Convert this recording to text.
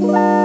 Bye.